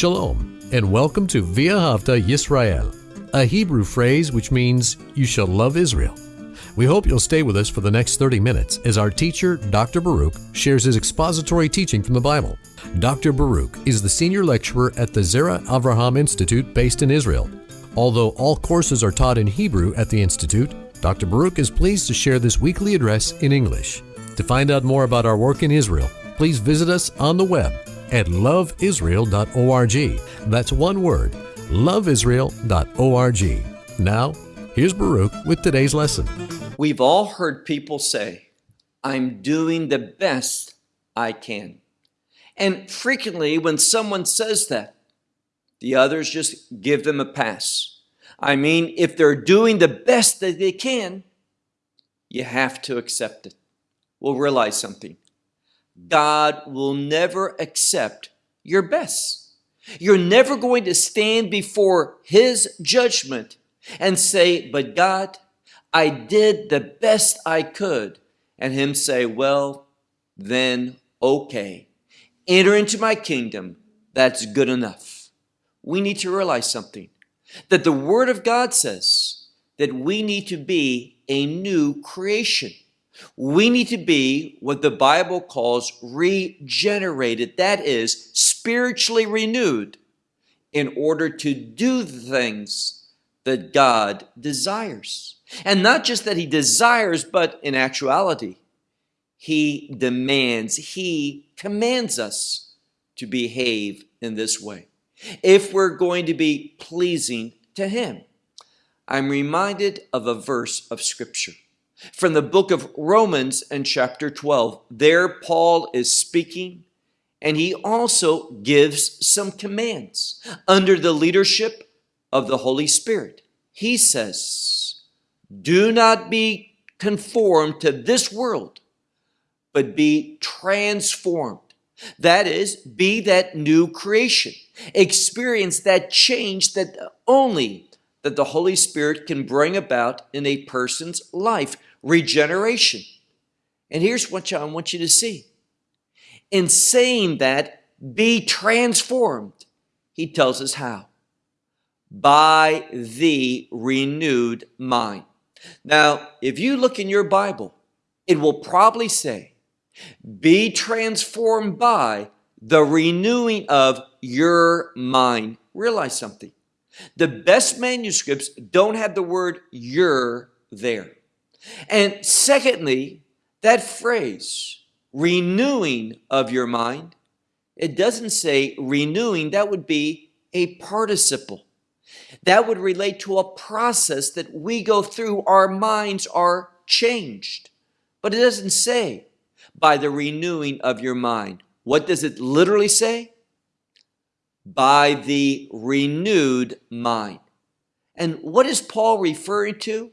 Shalom, and welcome to V'ahavta Yisrael, a Hebrew phrase which means you shall love Israel. We hope you'll stay with us for the next 30 minutes as our teacher, Dr. Baruch, shares his expository teaching from the Bible. Dr. Baruch is the senior lecturer at the Zera Avraham Institute based in Israel. Although all courses are taught in Hebrew at the Institute, Dr. Baruch is pleased to share this weekly address in English. To find out more about our work in Israel, please visit us on the web at loveisrael.org. That's one word, loveisrael.org. Now, here's Baruch with today's lesson. We've all heard people say, I'm doing the best I can. And frequently, when someone says that, the others just give them a pass. I mean, if they're doing the best that they can, you have to accept it. We'll realize something. God will never accept your best. You're never going to stand before His judgment and say, But God, I did the best I could. And Him say, Well, then okay. Enter into my kingdom. That's good enough. We need to realize something that the Word of God says that we need to be a new creation. We need to be what the Bible calls regenerated, that is, spiritually renewed, in order to do the things that God desires. And not just that He desires, but in actuality, He demands, He commands us to behave in this way. If we're going to be pleasing to Him, I'm reminded of a verse of Scripture from the book of Romans and chapter 12. There, Paul is speaking, and he also gives some commands under the leadership of the Holy Spirit. He says, Do not be conformed to this world, but be transformed. That is, be that new creation. Experience that change that only that the Holy Spirit can bring about in a person's life regeneration. And here's what I want you to see. In saying that, be transformed, he tells us how. By the renewed mind. Now, if you look in your Bible, it will probably say, be transformed by the renewing of your mind. Realize something. The best manuscripts don't have the word your there. And secondly, that phrase, renewing of your mind, it doesn't say renewing, that would be a participle. That would relate to a process that we go through, our minds are changed. But it doesn't say by the renewing of your mind. What does it literally say? By the renewed mind. And what is Paul referring to?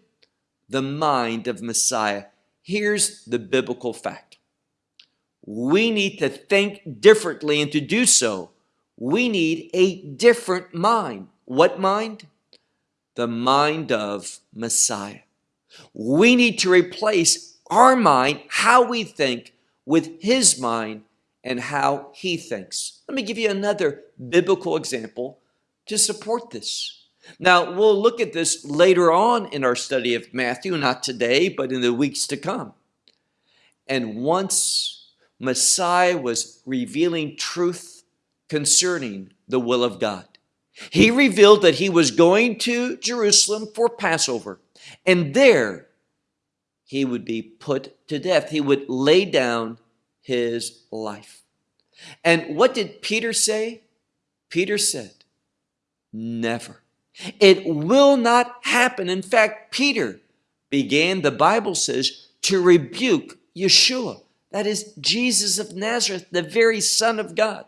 The mind of Messiah. Here's the biblical fact. We need to think differently and to do so, we need a different mind. What mind? The mind of Messiah. We need to replace our mind, how we think, with his mind and how he thinks. Let me give you another biblical example to support this. Now, we'll look at this later on in our study of Matthew, not today, but in the weeks to come. And once Messiah was revealing truth concerning the will of God, he revealed that he was going to Jerusalem for Passover, and there he would be put to death. He would lay down his life. And what did Peter say? Peter said, Never it will not happen. In fact, Peter began, the Bible says, to rebuke Yeshua. That is Jesus of Nazareth, the very Son of God.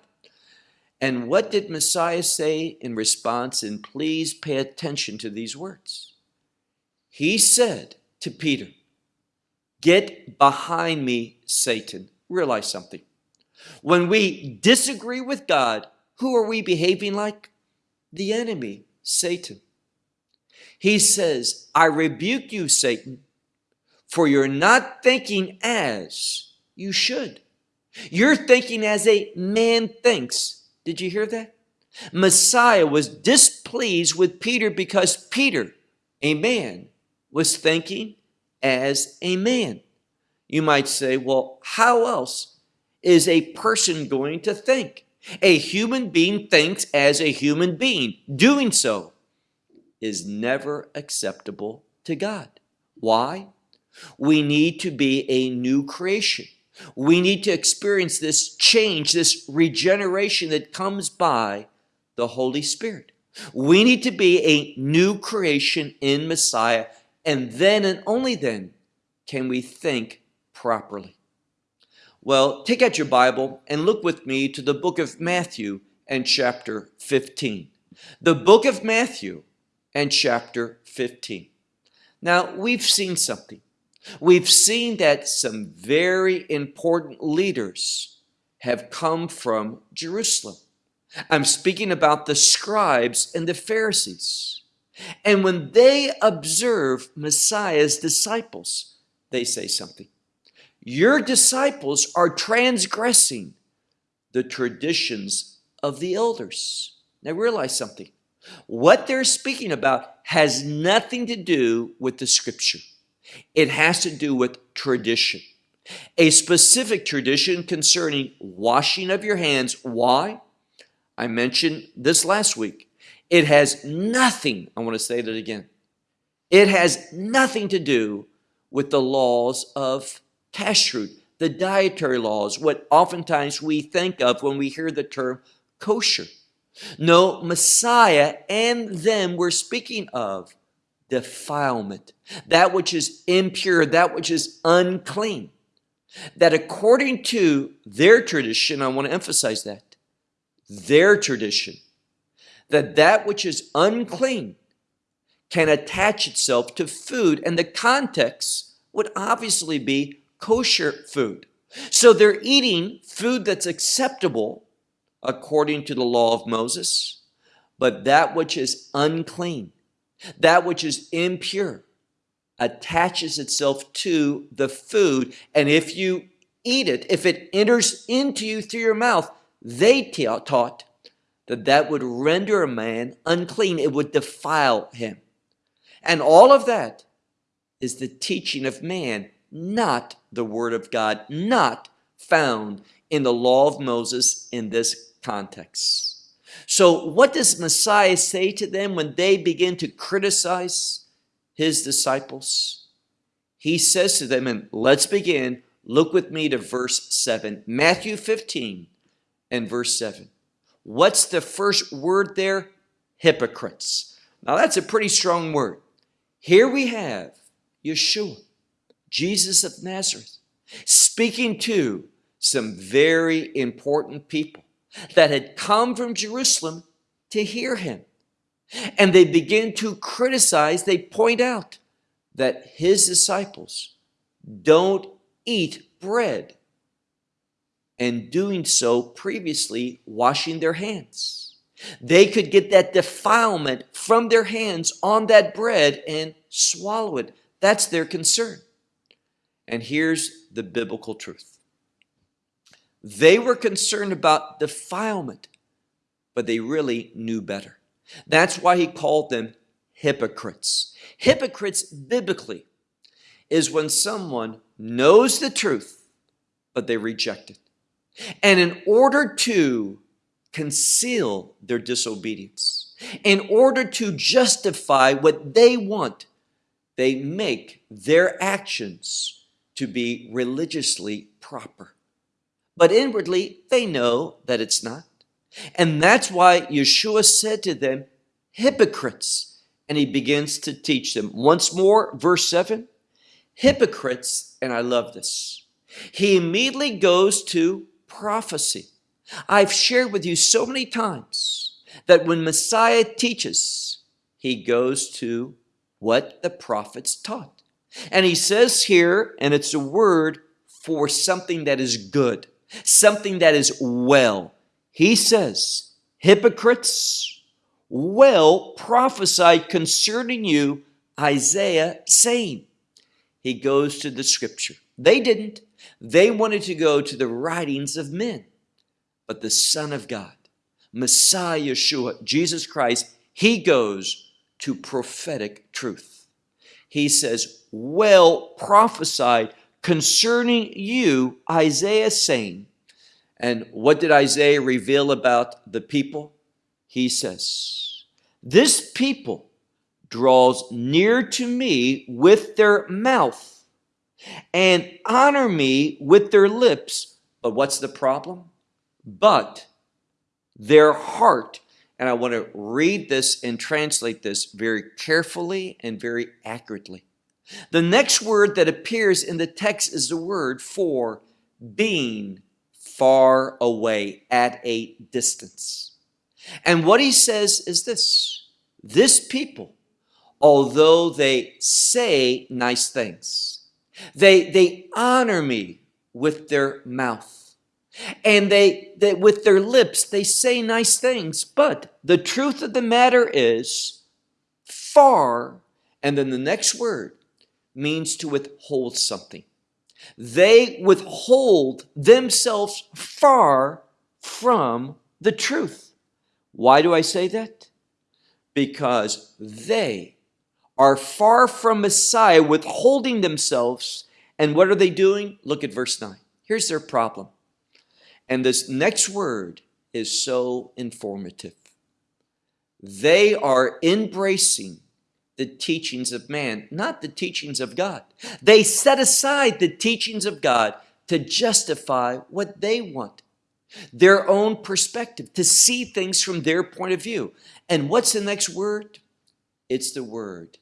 And what did Messiah say in response? And please pay attention to these words. He said to Peter, Get behind me, Satan. Realize something. When we disagree with God, who are we behaving like? The enemy. Satan. He says, I rebuke you, Satan, for you're not thinking as you should. You're thinking as a man thinks. Did you hear that? Messiah was displeased with Peter because Peter, a man, was thinking as a man. You might say, well, how else is a person going to think? A human being thinks as a human being. Doing so is never acceptable to God. Why? We need to be a new creation. We need to experience this change, this regeneration that comes by the Holy Spirit. We need to be a new creation in Messiah, and then and only then can we think properly. Well, take out your Bible and look with me to the book of Matthew and chapter 15. The book of Matthew and chapter 15. Now, we've seen something. We've seen that some very important leaders have come from Jerusalem. I'm speaking about the scribes and the Pharisees. And when they observe Messiah's disciples, they say something. Your disciples are transgressing the traditions of the elders. Now realize something. What they're speaking about has nothing to do with the scripture. It has to do with tradition. A specific tradition concerning washing of your hands. Why? I mentioned this last week. It has nothing, I want to say that again. It has nothing to do with the laws of kashrut, the dietary laws, what oftentimes we think of when we hear the term kosher. No, Messiah and them we're speaking of defilement, that which is impure, that which is unclean. That according to their tradition, I want to emphasize that, their tradition, that that which is unclean can attach itself to food, and the context would obviously be kosher food. So they're eating food that's acceptable according to the law of Moses, but that which is unclean, that which is impure, attaches itself to the food. And if you eat it, if it enters into you through your mouth, they taught that that would render a man unclean. It would defile him. And all of that is the teaching of man, not the word of God, not found in the law of Moses in this context. So what does Messiah say to them when they begin to criticize his disciples? He says to them, and let's begin, look with me to verse 7, Matthew 15 and verse 7. What's the first word there? Hypocrites. Now that's a pretty strong word. Here we have Yeshua, Jesus of Nazareth, speaking to some very important people that had come from Jerusalem to hear him. And they begin to criticize, they point out that his disciples don't eat bread and doing so previously washing their hands. They could get that defilement from their hands on that bread and swallow it. That's their concern. And here's the biblical truth. They were concerned about defilement, but they really knew better. That's why he called them hypocrites. Hypocrites biblically is when someone knows the truth, but they reject it. And in order to conceal their disobedience, in order to justify what they want, they make their actions to be religiously proper but inwardly they know that it's not. And that's why Yeshua said to them, hypocrites. And he begins to teach them. Once more, verse 7, hypocrites, and I love this. He immediately goes to prophecy. I've shared with you so many times that when Messiah teaches, he goes to what the prophets taught. And he says here, and it's a word for something that is good something that is well. He says, hypocrites, well prophesied concerning you, Isaiah saying. He goes to the scripture. They didn't. They wanted to go to the writings of men. But the Son of God, Messiah Yeshua, Jesus Christ, he goes to prophetic truth. He says, Well prophesied concerning you, Isaiah saying, and what did Isaiah reveal about the people? He says, This people draws near to me with their mouth and honor me with their lips. But what's the problem? But their heart, and I want to read this and translate this very carefully and very accurately. The next word that appears in the text is the word for being far away at a distance. And what he says is this this people, although they say nice things, they, they honor me with their mouth. And they, they, with their lips, they say nice things. But the truth of the matter is far, and then the next word means to withhold something. They withhold themselves far from the truth. Why do I say that? Because they are far from Messiah, withholding themselves. And what are they doing? Look at verse 9. Here's their problem. And this next word is so informative. They are embracing the teachings of man, not the teachings of God. They set aside the teachings of God to justify what they want, their own perspective, to see things from their point of view. And what's the next word? It's the word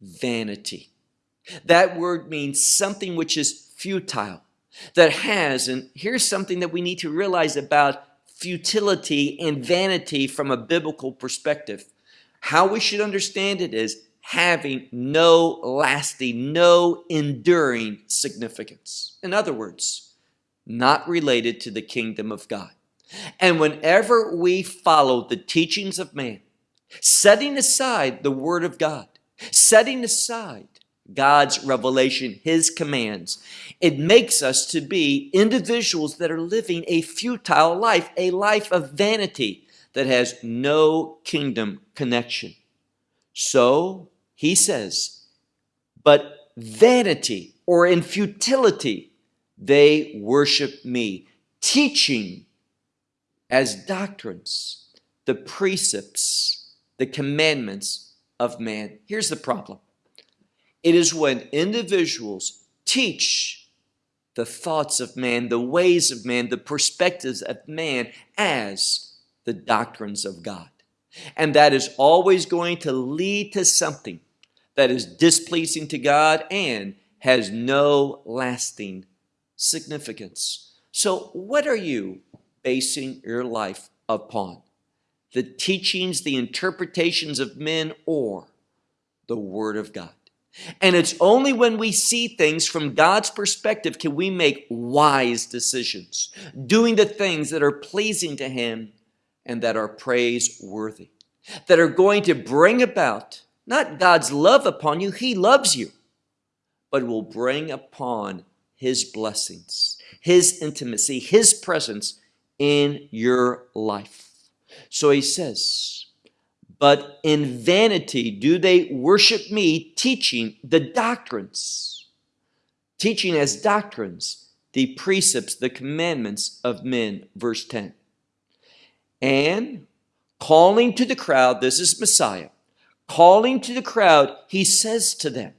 vanity. That word means something which is futile, that has, and here's something that we need to realize about futility and vanity from a biblical perspective. How we should understand it is having no lasting, no enduring significance. In other words, not related to the kingdom of God. And whenever we follow the teachings of man, setting aside the word of God, setting aside God's revelation, his commands, it makes us to be individuals that are living a futile life, a life of vanity, that has no kingdom connection. So he says, but vanity or in futility, they worship me, teaching as doctrines the precepts, the commandments of man. Here's the problem it is when individuals teach the thoughts of man, the ways of man, the perspectives of man as the doctrines of God. And that is always going to lead to something that is displeasing to God and has no lasting significance. So, what are you basing your life upon? The teachings, the interpretations of men, or the Word of God? And it's only when we see things from God's perspective can we make wise decisions, doing the things that are pleasing to Him and that are praiseworthy, that are going to bring about not God's love upon you, He loves you, but will bring upon His blessings, His intimacy, His presence in your life. So He says, but in vanity do they worship me, teaching the doctrines, teaching as doctrines the precepts, the commandments of men. Verse 10 and calling to the crowd, this is Messiah, calling to the crowd, he says to them,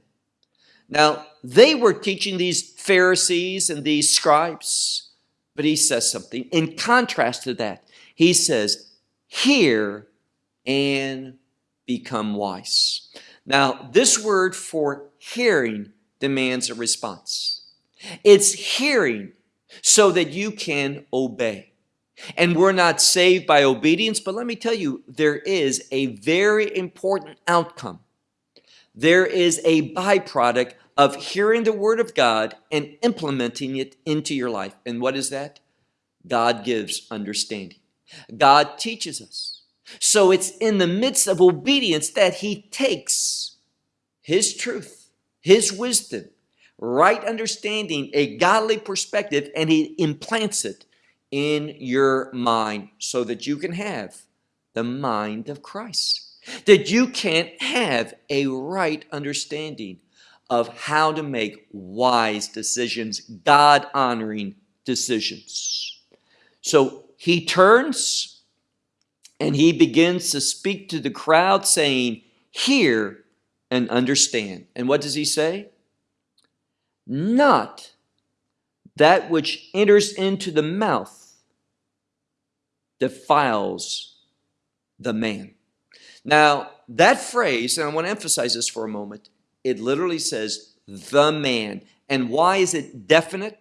now they were teaching these Pharisees and these scribes, but he says something in contrast to that. He says, hear and become wise. Now, this word for hearing demands a response. It's hearing so that you can obey. And we're not saved by obedience, but let me tell you, there is a very important outcome. There is a byproduct of hearing the word of God and implementing it into your life. And what is that? God gives understanding. God teaches us. So it's in the midst of obedience that he takes his truth, his wisdom, right understanding, a godly perspective, and he implants it in your mind so that you can have the mind of Christ. That you can't have a right understanding of how to make wise decisions, God honoring decisions. So he turns and he begins to speak to the crowd, saying, Hear and understand. And what does he say? Not that which enters into the mouth defiles the man. Now, that phrase, and I want to emphasize this for a moment, it literally says the man. And why is it definite?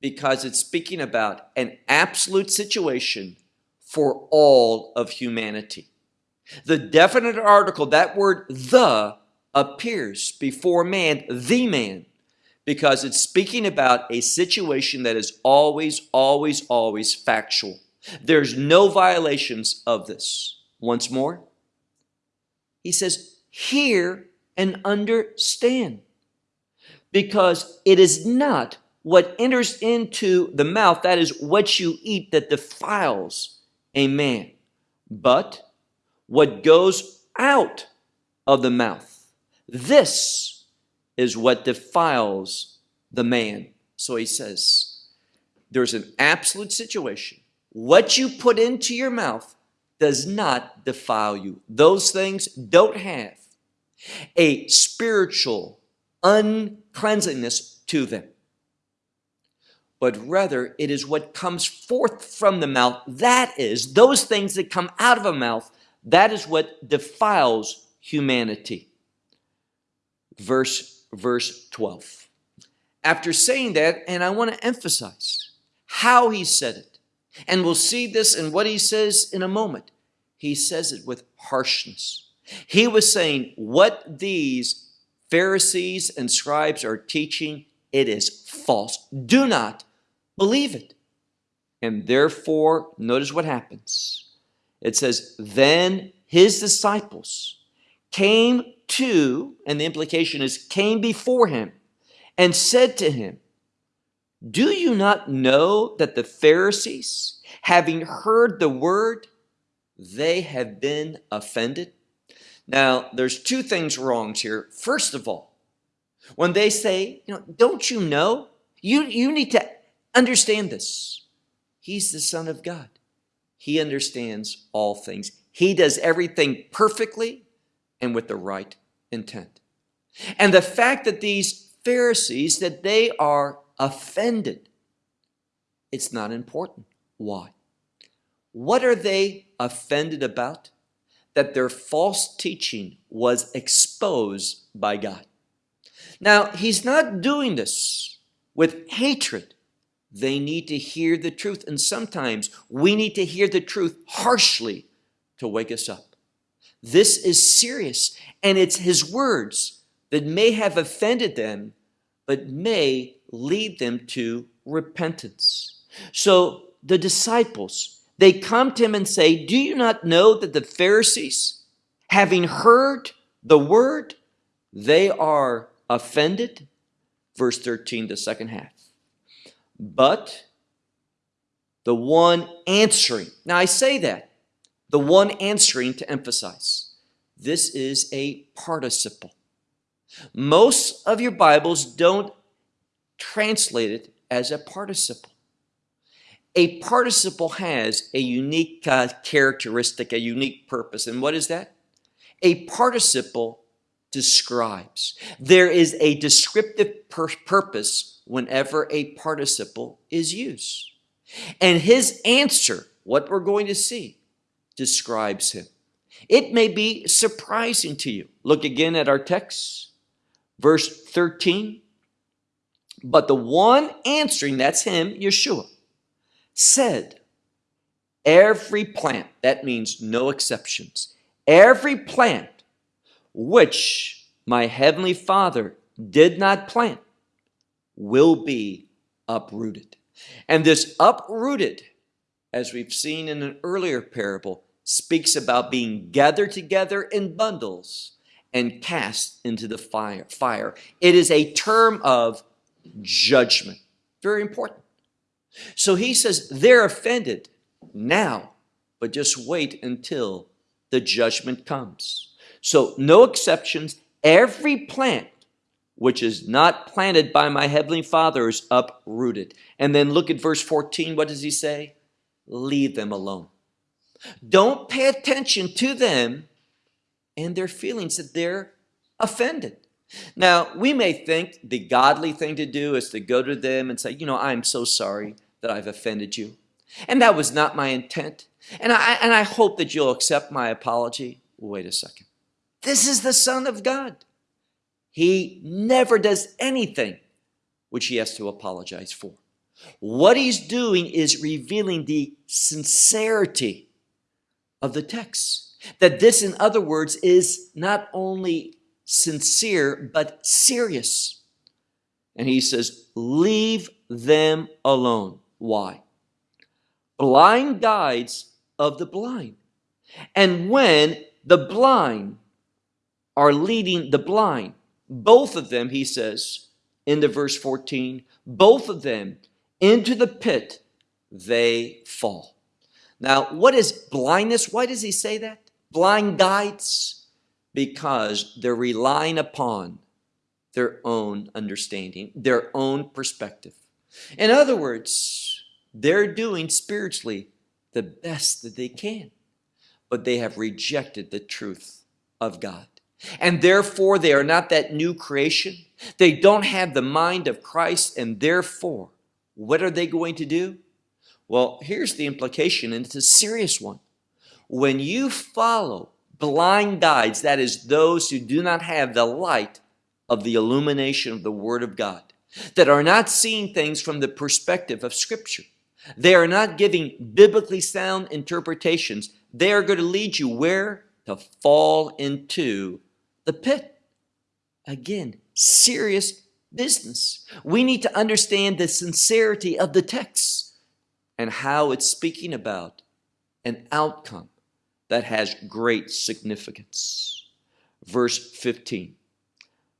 Because it's speaking about an absolute situation for all of humanity. The definite article, that word the, appears before man, the man, because it's speaking about a situation that is always, always, always factual. There's no violations of this. Once more, he says, hear and understand. Because it is not what enters into the mouth, that is what you eat, that defiles a man, but what goes out of the mouth. This is what defiles the man. So he says, there's an absolute situation. What you put into your mouth does not defile you. Those things don't have a spiritual uncleanliness to them. But rather, it is what comes forth from the mouth. That is, those things that come out of a mouth, that is what defiles humanity. Verse, verse 12. After saying that, and I want to emphasize how he said it, and we'll see this in what he says in a moment. He says it with harshness. He was saying what these Pharisees and scribes are teaching, it is false. Do not believe it. And therefore, notice what happens. It says, then his disciples came to, and the implication is came before him and said to him, do you not know that the Pharisees, having heard the word, they have been offended? Now, there's two things wrong here. First of all, when they say, you know, don't you know? You, you need to understand this. He's the Son of God. He understands all things. He does everything perfectly and with the right intent. And the fact that these Pharisees, that they are offended, it's not important. Why? What are they offended about? that their false teaching was exposed by God. Now, he's not doing this with hatred. They need to hear the truth, and sometimes we need to hear the truth harshly to wake us up. This is serious, and it's his words that may have offended them, but may lead them to repentance. So the disciples, they come to him and say, Do you not know that the Pharisees, having heard the word, they are offended? Verse 13, the second half. But the one answering, now I say that, the one answering to emphasize, this is a participle. Most of your Bibles don't translate it as a participle a participle has a unique uh, characteristic, a unique purpose. And what is that? A participle describes. There is a descriptive pur purpose whenever a participle is used. And his answer, what we're going to see, describes him. It may be surprising to you. Look again at our text, verse 13. But the one answering, that's him, Yeshua, said, every plant, that means no exceptions, every plant which my heavenly Father did not plant will be uprooted. And this uprooted, as we've seen in an earlier parable, speaks about being gathered together in bundles and cast into the fire. fire. It is a term of judgment. Very important. So he says they're offended now, but just wait until the judgment comes. So, no exceptions. Every plant which is not planted by my heavenly Father is uprooted. And then look at verse 14. What does he say? Leave them alone. Don't pay attention to them and their feelings that they're offended. Now, we may think the godly thing to do is to go to them and say, you know, I'm so sorry that I've offended you. And that was not my intent. And I, and I hope that you'll accept my apology. Wait a second. This is the Son of God. He never does anything which he has to apologize for. What he's doing is revealing the sincerity of the text. That this, in other words, is not only sincere, but serious. And he says, leave them alone. Why? Blind guides of the blind. And when the blind are leading the blind, both of them, he says in the verse 14, both of them into the pit, they fall. Now, what is blindness? Why does he say that? Blind guides? Because they're relying upon their own understanding, their own perspective. In other words, they're doing spiritually the best that they can, but they have rejected the truth of God. And therefore, they are not that new creation. They don't have the mind of Christ, and therefore, what are they going to do? Well, here's the implication, and it's a serious one. When you follow blind guides, that is, those who do not have the light of the illumination of the Word of God, that are not seeing things from the perspective of Scripture, they are not giving biblically sound interpretations. They are going to lead you where? To fall into the pit. Again, serious business. We need to understand the sincerity of the text and how it's speaking about an outcome that has great significance. Verse 15.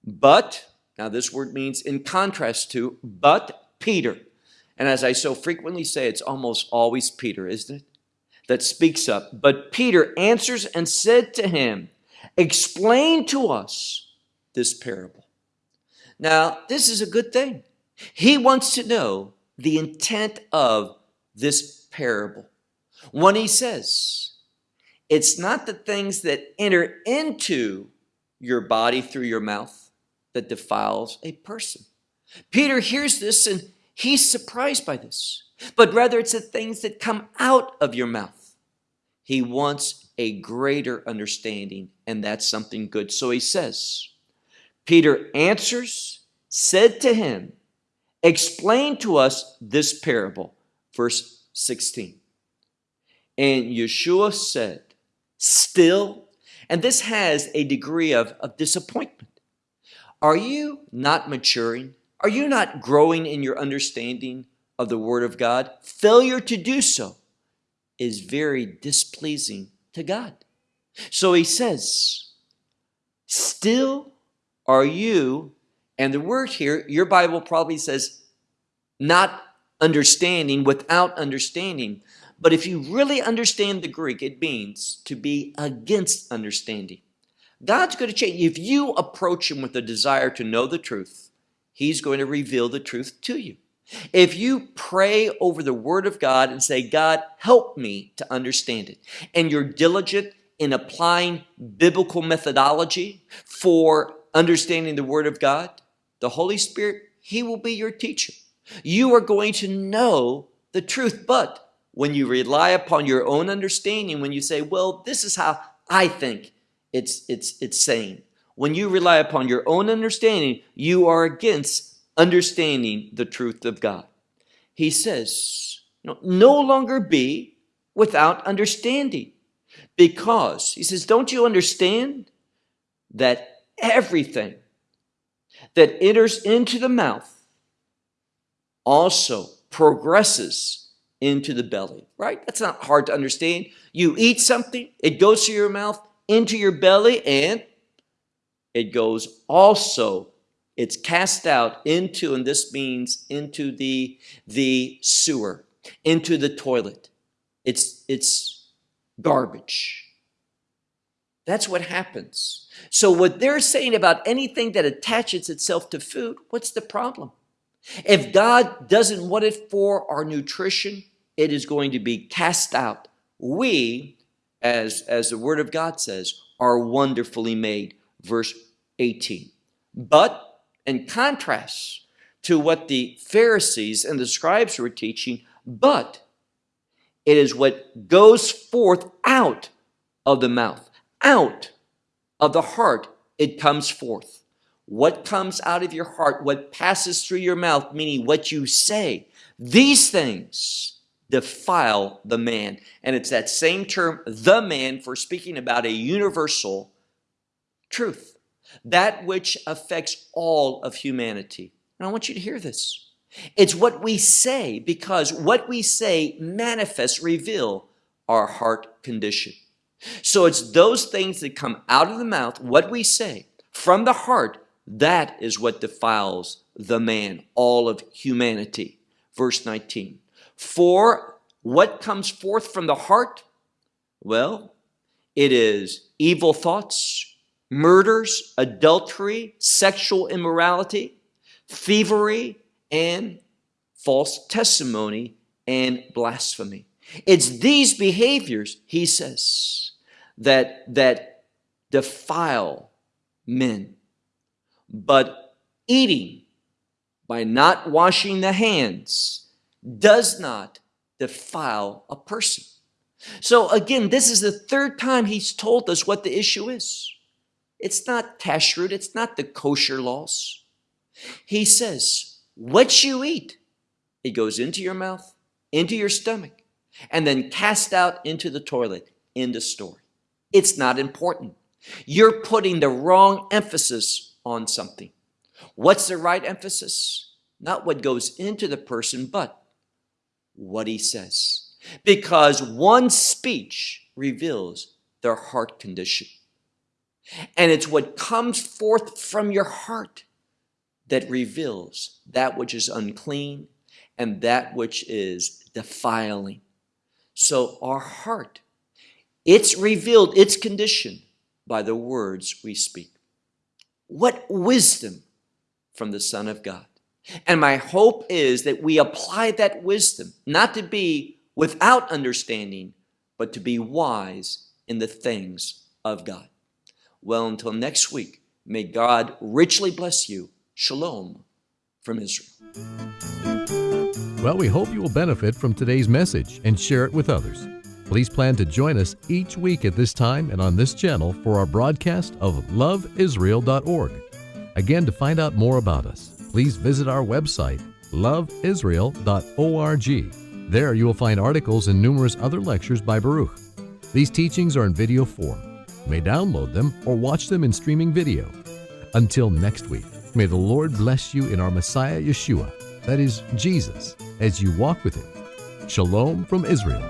But, now this word means in contrast to, but Peter. And as I so frequently say, it's almost always Peter, isn't it? That speaks up. But Peter answers and said to him, Explain to us this parable. Now, this is a good thing. He wants to know the intent of this parable. When he says, it's not the things that enter into your body through your mouth that defiles a person. Peter hears this and he's surprised by this, but rather it's the things that come out of your mouth. He wants a greater understanding, and that's something good. So he says, Peter answers, said to him, Explain to us this parable. Verse 16. And Yeshua said, Still, and this has a degree of, of disappointment. Are you not maturing? Are you not growing in your understanding of the Word of God? Failure to do so is very displeasing to God. So he says, Still are you, and the word here, your Bible probably says, not understanding, without understanding. But if you really understand the Greek, it means to be against understanding. God's going to change. If you approach Him with a desire to know the truth, He's going to reveal the truth to you. If you pray over the Word of God and say, God, help me to understand it, and you're diligent in applying biblical methodology for understanding the Word of God, the Holy Spirit, He will be your teacher. You are going to know the truth. But when you rely upon your own understanding, when you say, well, this is how I think it's, it's, it's saying, when you rely upon your own understanding, you are against understanding the truth of God. He says, no, longer be without understanding. Because, he says, don't you understand that everything that enters into the mouth also progresses into the belly, right? That's not hard to understand. You eat something, it goes to your mouth, into your belly, and it goes also it's cast out into, and this means into the, the sewer, into the toilet. It's, it's garbage. That's what happens. So, what they're saying about anything that attaches itself to food, what's the problem? If God doesn't want it for our nutrition, it is going to be cast out. We, as, as the Word of God says, are wonderfully made. Verse 18. But in contrast to what the Pharisees and the scribes were teaching, but it is what goes forth out of the mouth, out of the heart, it comes forth. What comes out of your heart, what passes through your mouth, meaning what you say, these things defile the man. And it's that same term, the man, for speaking about a universal truth, that which affects all of humanity. And I want you to hear this. It's what we say because what we say manifests, reveal our heart condition. So it's those things that come out of the mouth, what we say from the heart, that is what defiles the man, all of humanity. Verse 19. For what comes forth from the heart? Well, it is evil thoughts, murders, adultery, sexual immorality, thievery, and false testimony and blasphemy. It's these behaviors, he says, that, that defile men. But eating by not washing the hands does not defile a person. So again, this is the third time he's told us what the issue is. It's not kashrut, it's not the kosher laws. He says, what you eat, it goes into your mouth, into your stomach, and then cast out into the toilet, in the story. It's not important. You're putting the wrong emphasis on something. What's the right emphasis? Not what goes into the person, but what he says. Because one speech reveals their heart condition. And it's what comes forth from your heart that reveals that which is unclean and that which is defiling. So our heart, it's revealed its condition by the words we speak. What wisdom from the Son of God. And my hope is that we apply that wisdom, not to be without understanding, but to be wise in the things of God. Well, until next week, may God richly bless you. Shalom from Israel. Well, we hope you will benefit from today's message and share it with others. Please plan to join us each week at this time and on this channel for our broadcast of loveisrael.org. Again, to find out more about us, please visit our website, loveisrael.org. There you will find articles and numerous other lectures by Baruch. These teachings are in video form. May download them or watch them in streaming video. Until next week, may the Lord bless you in our Messiah Yeshua, that is, Jesus, as you walk with Him. Shalom from Israel.